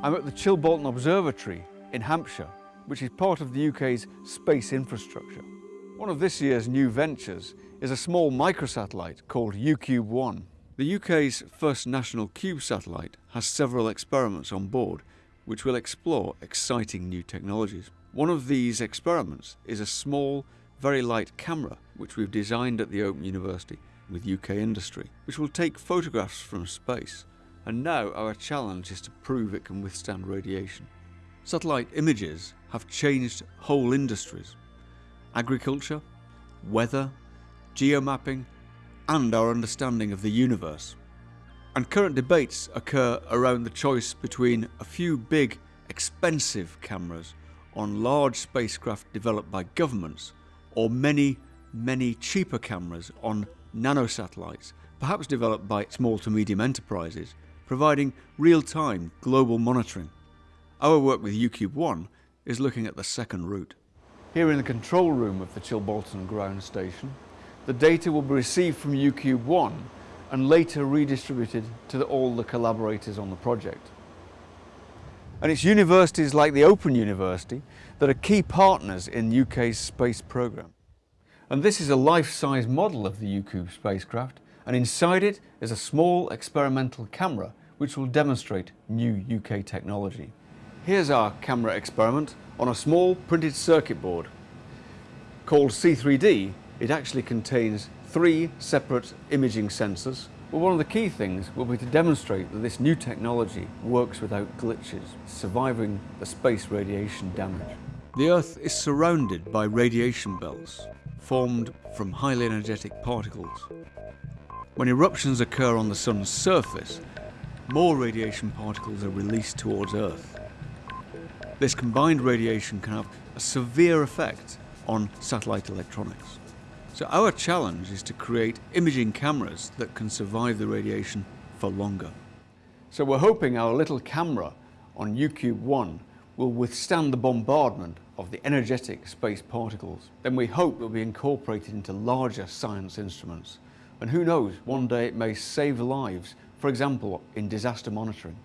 I'm at the Chilbolton Observatory in Hampshire, which is part of the UK's space infrastructure. One of this year's new ventures is a small microsatellite called UKube-1. The UK's first national CUBE satellite has several experiments on board which will explore exciting new technologies. One of these experiments is a small, very light camera which we've designed at the Open University with UK industry, which will take photographs from space. And now our challenge is to prove it can withstand radiation. Satellite images have changed whole industries. Agriculture, weather, geomapping, and our understanding of the universe. And current debates occur around the choice between a few big, expensive cameras on large spacecraft developed by governments or many, many cheaper cameras on nanosatellites, perhaps developed by small to medium enterprises, providing real-time global monitoring. Our work with UKube-1 is looking at the second route. Here in the control room of the Chilbolton ground station, the data will be received from UKube-1 and later redistributed to the, all the collaborators on the project. And it's universities like the Open University that are key partners in UK's space programme. And this is a life-size model of the UKube spacecraft and inside it is a small experimental camera which will demonstrate new UK technology. Here's our camera experiment on a small printed circuit board. Called C3D, it actually contains three separate imaging sensors. But one of the key things will be to demonstrate that this new technology works without glitches, surviving the space radiation damage. The Earth is surrounded by radiation belts, formed from highly energetic particles. When eruptions occur on the Sun's surface, more radiation particles are released towards Earth. This combined radiation can have a severe effect on satellite electronics. So our challenge is to create imaging cameras that can survive the radiation for longer. So we're hoping our little camera on UKube-1 will withstand the bombardment of the energetic space particles. Then we hope will be incorporated into larger science instruments. And who knows, one day it may save lives, for example, in disaster monitoring.